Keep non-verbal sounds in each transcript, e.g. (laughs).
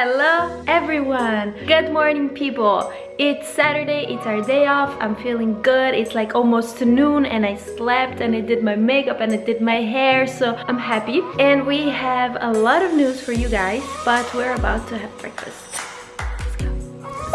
Hello everyone! Good morning people! It's Saturday, it's our day off, I'm feeling good, it's like almost noon and I slept and I did my makeup and I did my hair so I'm happy. And we have a lot of news for you guys but we're about to have breakfast.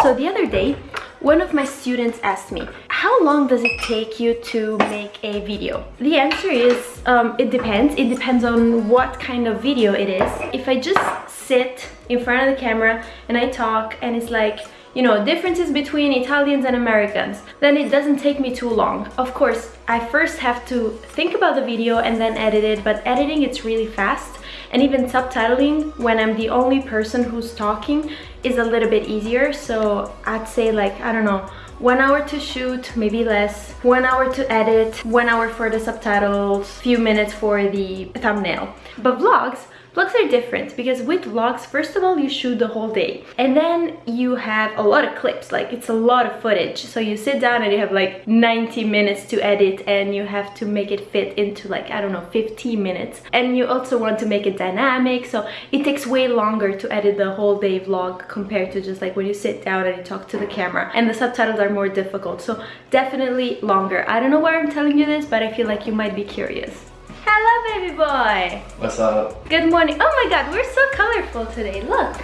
So the other day, one of my students asked me, how long does it take you to make a video? The answer is, um, it depends. It depends on what kind of video it is. If I just sit in front of the camera and I talk and it's like, you know, differences between Italians and Americans, then it doesn't take me too long. Of course, I first have to think about the video and then edit it, but editing it's really fast. And even subtitling when I'm the only person who's talking is a little bit easier. So I'd say like I don't know one hour to shoot maybe less. One hour to edit one hour for the subtitles few minutes for the thumbnail. But vlogs Vlogs are different because with vlogs, first of all, you shoot the whole day and then you have a lot of clips, like it's a lot of footage. So you sit down and you have like 90 minutes to edit and you have to make it fit into like, I don't know, 15 minutes. And you also want to make it dynamic. So it takes way longer to edit the whole day vlog compared to just like when you sit down and you talk to the camera. And the subtitles are more difficult. So definitely longer. I don't know why I'm telling you this, but I feel like you might be curious. Hello, baby boy. What's up? Good morning. Oh my god, we're so colorful today. Look.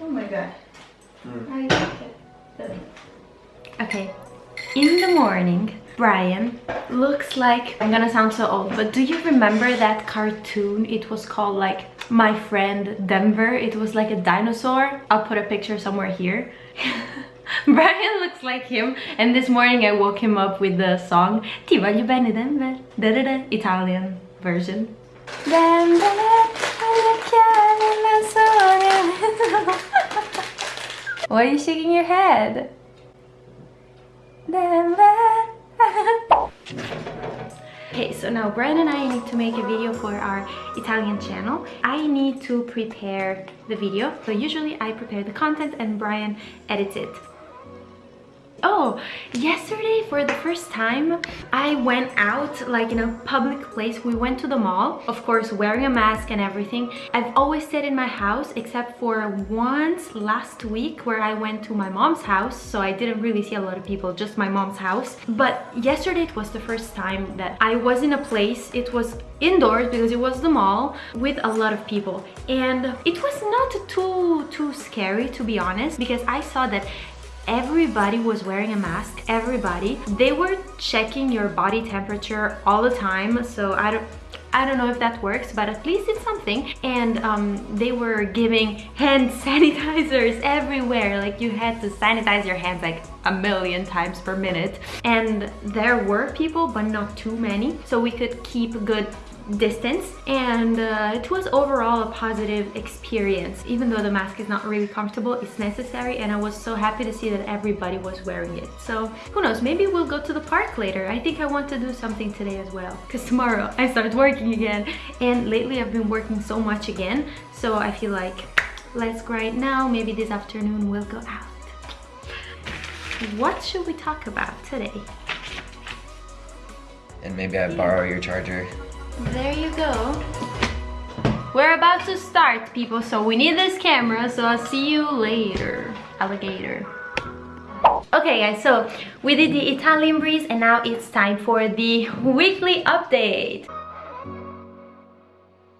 Oh my god. Mm. I like it. Okay. In the morning, Brian looks like I'm gonna sound so old but do you remember that cartoon it was called like my friend Denver it was like a dinosaur I'll put a picture somewhere here (laughs) (laughs) Brian looks like him and this morning I woke him up with the song Ti voglio bene Denver da -da -da, Italian version (laughs) Why are you shaking your head? Okay, so now Brian and I need to make a video for our Italian channel. I need to prepare the video. So usually I prepare the content and Brian edits it. Oh, yesterday for the first time, I went out like in a public place. We went to the mall, of course, wearing a mask and everything. I've always stayed in my house except for once last week where I went to my mom's house. So I didn't really see a lot of people, just my mom's house. But yesterday it was the first time that I was in a place. It was indoors because it was the mall with a lot of people. And it was not too, too scary to be honest because I saw that everybody was wearing a mask everybody they were checking your body temperature all the time so i don't I don't know if that works, but at least it's something. And um, they were giving hand (laughs) sanitizers everywhere. Like you had to sanitize your hands like a million times per minute. And there were people, but not too many. So we could keep good distance and uh, it was overall a positive experience. Even though the mask is not really comfortable it's necessary and I was so happy to see that everybody was wearing it. So who knows maybe we'll go to the park later. I think I want to do something today as well because tomorrow (laughs) I start working again. And lately I've been working so much again so I feel like let's grind now. Maybe this afternoon we'll go out. What should we talk about today? And maybe I borrow your charger there you go. We're about to start, people, so we need this camera, so I'll see you later, alligator. Okay guys, so we did the Italian breeze and now it's time for the weekly update.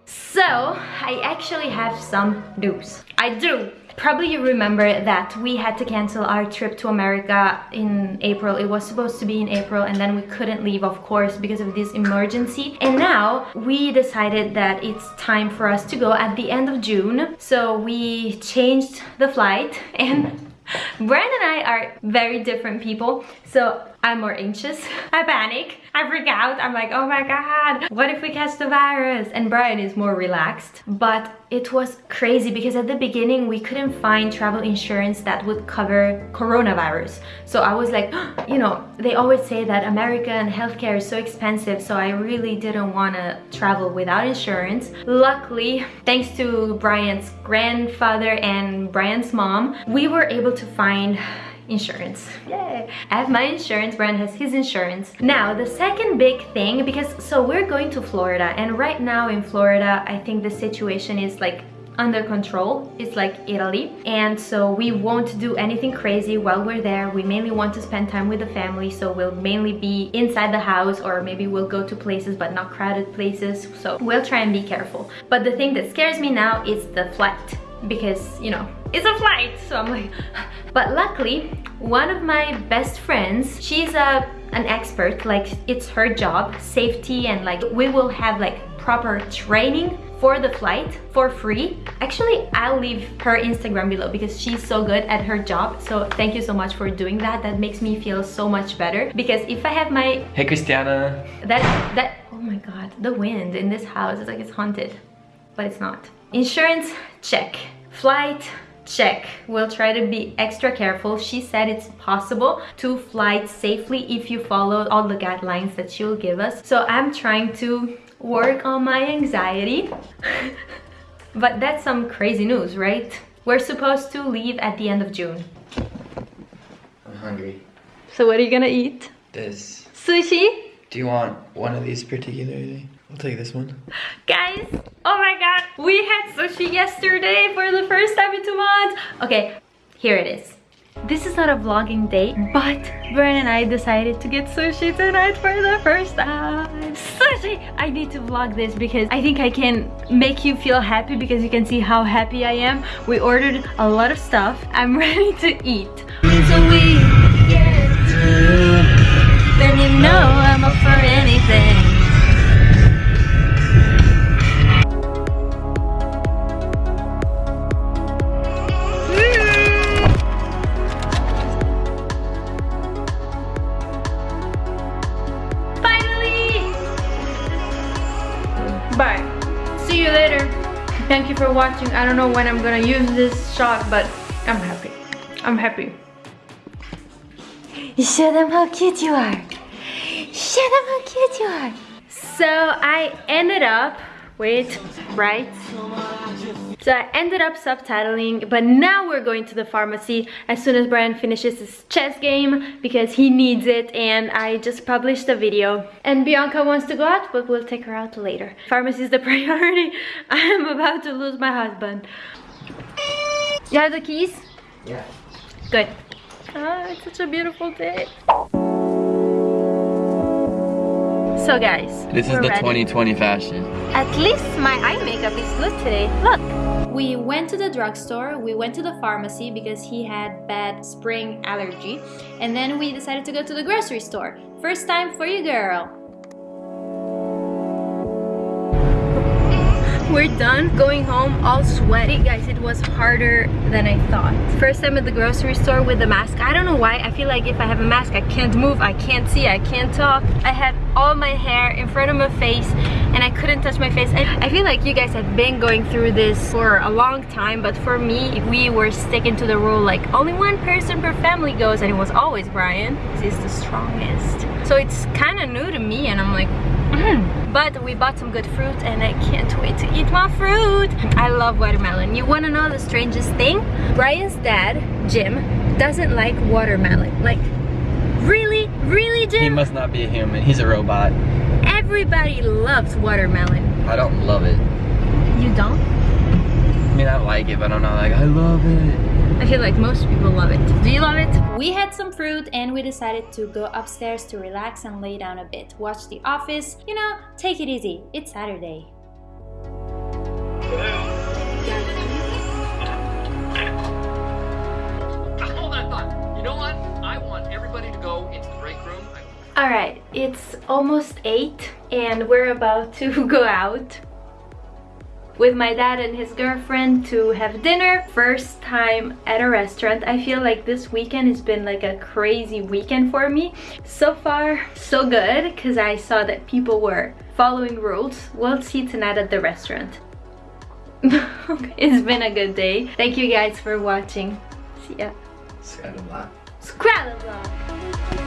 So, I actually have some news. I do! Probably you remember that we had to cancel our trip to America in April. It was supposed to be in April and then we couldn't leave, of course, because of this emergency. And now we decided that it's time for us to go at the end of June. So we changed the flight and (laughs) Brian and I are very different people. So I'm more anxious. (laughs) I panic. I freak out. I'm like, oh my god, what if we catch the virus? And Brian is more relaxed. But it was crazy because at the beginning we couldn't find travel insurance that would cover coronavirus. So I was like, (gasps) you know, they always say that American healthcare is so expensive. So I really didn't want to travel without insurance. Luckily, thanks to Brian's grandfather and Brian's mom, we were able to find insurance yay i have my insurance Brian has his insurance now the second big thing because so we're going to florida and right now in florida i think the situation is like under control. It's like Italy. And so we won't do anything crazy while we're there. We mainly want to spend time with the family. So we'll mainly be inside the house or maybe we'll go to places but not crowded places. So we'll try and be careful. But the thing that scares me now is the flight because, you know, it's a flight. So I'm like, but luckily, one of my best friends, she's a an expert, like it's her job, safety and like we will have like proper training for the flight for free. Actually, I'll leave her Instagram below because she's so good at her job. So thank you so much for doing that. That makes me feel so much better because if I have my... Hey, Christiana. That, that, oh my God, the wind in this house is like it's haunted, but it's not. Insurance, check. Flight, check. We'll try to be extra careful. She said it's possible to fly safely if you follow all the guidelines that she'll give us. So I'm trying to work on my anxiety. (laughs) but that's some crazy news, right? We're supposed to leave at the end of June. I'm hungry. So what are you gonna eat? This. Sushi? Do you want one of these particularly? I'll take this one. Guys, oh my god, we had sushi yesterday for the first time in two months. Okay, here it is. This is not a vlogging day, but Brian and I decided to get sushi tonight for the first time. Sushi! I need to vlog this because I think I can make you feel happy because you can see how happy I am. We ordered a lot of stuff. I'm (laughs) ready to eat. So we get then you know I'm up for anything. Watching. I don't know when I'm gonna use this shot, but I'm happy. I'm happy. Show them how cute you are. Show them how cute you are. So I ended up with, right? So I ended up subtitling, but now we're going to the pharmacy as soon as Brian finishes his chess game because he needs it and I just published a video. And Bianca wants to go out, but we'll take her out later. Pharmacy is the (laughs) priority. I am about to lose my husband. You have the keys? Yeah. Good. Ah, it's such a beautiful day. So guys, This is the ready. 2020 fashion. At least my eye makeup is good today. Look. We went to the drugstore, we went to the pharmacy because he had bad spring allergy, and then we decided to go to the grocery store. First time for you, girl. We're done going home all sweaty. Guys, it was harder than I thought. First time at the grocery store with the mask. I don't know why. I feel like if I have a mask, I can't move, I can't see, I can't talk. I had all my hair in front of my face and I couldn't touch my face. I feel like you guys have been going through this for a long time, but for me, we were sticking to the rule like only one person per family goes and it was always Brian. He's the strongest. So it's kind of new to me and I'm like. Mm-hmm. but we bought some good fruit and I can't wait to eat my fruit. I love watermelon. You wanna know the strangest thing? Brian's dad, Jim, doesn't like watermelon. Like, really? Really, Jim? He must not be a human. He's a robot. Everybody loves watermelon. I don't love it. You don't? I mean, I like it, but I'm not like, I love it. I feel like most people love it. Do you love it? We had some fruit and we decided to go upstairs to relax and lay down a bit. Watch The Office. You know, take it easy. It's Saturday. Hold on, thought. You know what? I want everybody to go into the break room. All right, it's almost eight and we're about to (laughs) go out with my dad and his girlfriend to have dinner. First time at a restaurant. I feel like this weekend has been like a crazy weekend for me. So far, so good because I saw that people were following rules. We'll see tonight at the restaurant. (laughs) it's been a good day. Thank you guys for watching. See ya. Scrabble vlog.